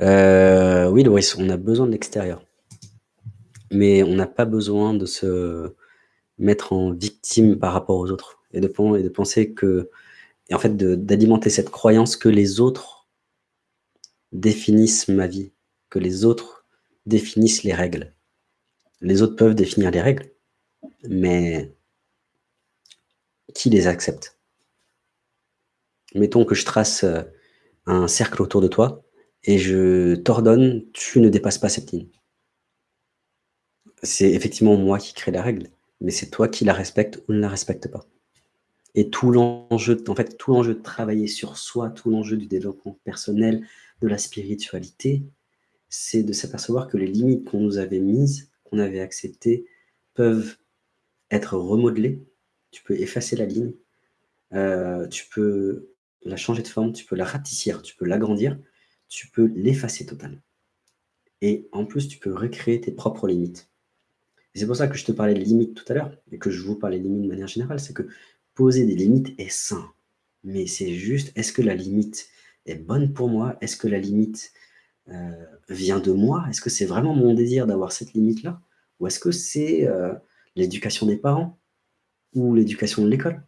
Heu, oui, on a besoin de l'extérieur. Mais on n'a pas besoin de se mettre en victime par rapport aux autres et et de penser que et en fait d'alimenter cette croyance que les autres définissent ma vie, que les autres définissent les règles. Les autres peuvent définir les règles, mais qui les accepte? Mettons que je trace, heu, un cercle autour de toi et je t'ordonne: «Tu ne dépasses pas cette ligne». C'est effectivement moi qui crée la règle, mais c'est toi qui la respectes ou ne la respectes pas. Et tout l'enjeu en fait, tout l'enjeu de travailler sur soi, tout l'enjeu du développement personnel, de la spiritualité, c'est de s'apercevoir que les limites qu'on nous avait mises, qu'on avait acceptées, peuvent être remodelées. Tu peux effacer la ligne, heu, tu peux la changer de forme, tu peux la ratissir, tu peux l'agrandir, tu peux l'effacer totalement. Et en plus, tu peux recréer tes propres limites. C'est pour ça que je te parlais de limites tout à l'heure et que je vous parlais de limites de manière générale, c'est que poser des limites est sain. Mais c'est juste, est-ce que la limite est bonne pour moi? Est-ce que la limite, heu, vient de moi? Est-ce que c'est vraiment mon désir d'avoir cette limite-là? Ou est-ce que c'est, heu, l'éducation des parents? Ou l'éducation de l'école?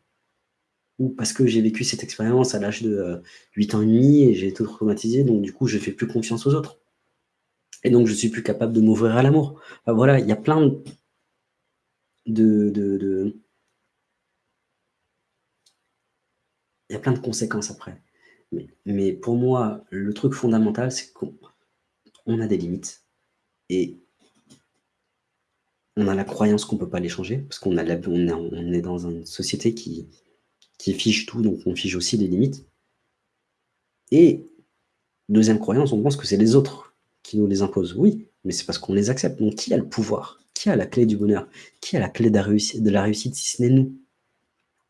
Ou parce que j'ai vécu cette expérience à l'âge de, heu, 8 ans et demi et j'ai été traumatisé, donc du coup, je fais plus confiance aux autres? Et donc je suis plus capable de m'ouvrir à l'amour. Voilà, il y a plein de il y a plein de conséquences après. Mais pour moi, le truc fondamental, c'est qu'on on a des limites et on a la croyance qu'on peut pas les changer parce qu'on est dans une société qui qui fige tout, donc on fige aussi les limites. Et 2e croyance, on pense que c'est les autres qui nous les imposent. Oui, mais c'est parce qu'on les accepte. Donc qui a le pouvoir? Qui a la clé du bonheur? Qui a la clé de la réussite de la réussite si ce n'est nous?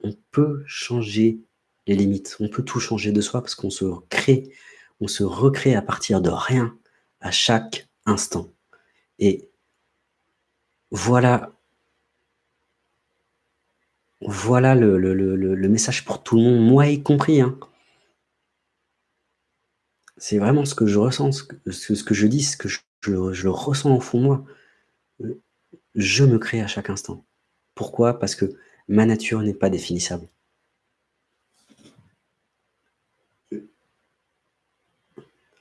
On peut changer les limites, on peut tout changer de soi parce qu'on se crée, on se recrée à partir de rien, à chaque instant. Et voilà voilà le message pour tout le monde, moi y compris, hein. C'est vraiment ce que je ressens, ce que je dis, ce que je ressens au fond de moi. Je me crée à chaque instant. Pourquoi? Parce que ma nature n'est pas définissable.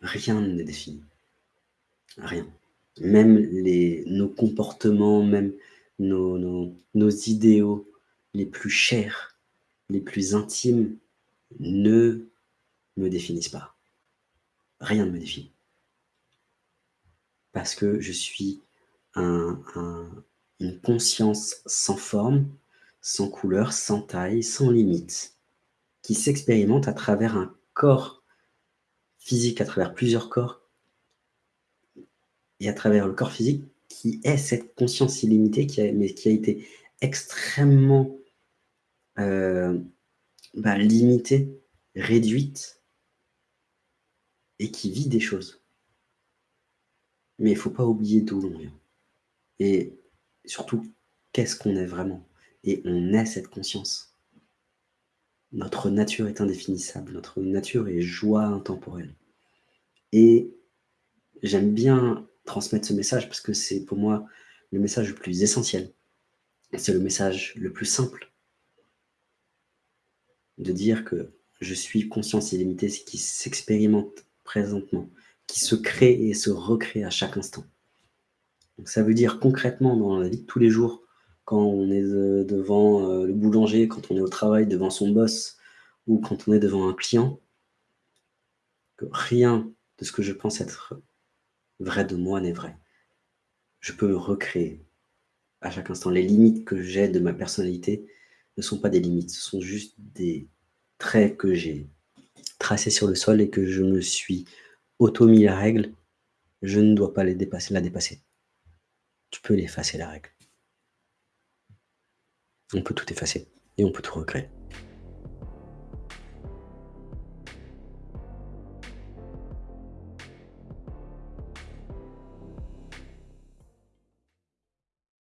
Rien n'est défini. Rien. Même nos comportements, même nos idéaux les plus chers, les plus intimes ne me définissent pas. Rien ne me définit. Parce que je suis un un une conscience sans forme, sans couleur, sans taille, sans limite, qui s'expérimente à travers un corps physique, à travers plusieurs corps et à travers le corps physique qui est cette conscience illimitée qui a mais qui a été extrêmement, bah, limitée, réduite et qui vit des choses. Mais il faut pas oublier d'où l'on vient et surtout, qu'est-ce qu'on est vraiment? Et on est cette conscience. Notre nature est indéfinissable, notre nature est joie intemporelle et j'aime bien transmettre ce message parce que c'est pour moi le message le plus essentiel. C'est le message le plus simple. De dire que je suis conscience illimitée, ce qui s'expérimente présentement, qui se crée et se recrée à chaque instant. Ça veut dire concrètement dans la vie de tous les jours, quand on est de devant, heu, le boulanger, quand on est au travail devant son boss ou quand on est devant un client que rien de ce que je pense être vrai de moi n'est vrai. Je peux recréer à chaque instant. Les limites que j'ai de ma personnalité ne sont pas des limites, ce sont juste des traits que j'ai tracés sur le sol et que je me suis auto mis la règle, je ne dois pas les dépasser la dépasser. Tu peux l'effacer la règle. On peut tout effacer et on peut tout recréer.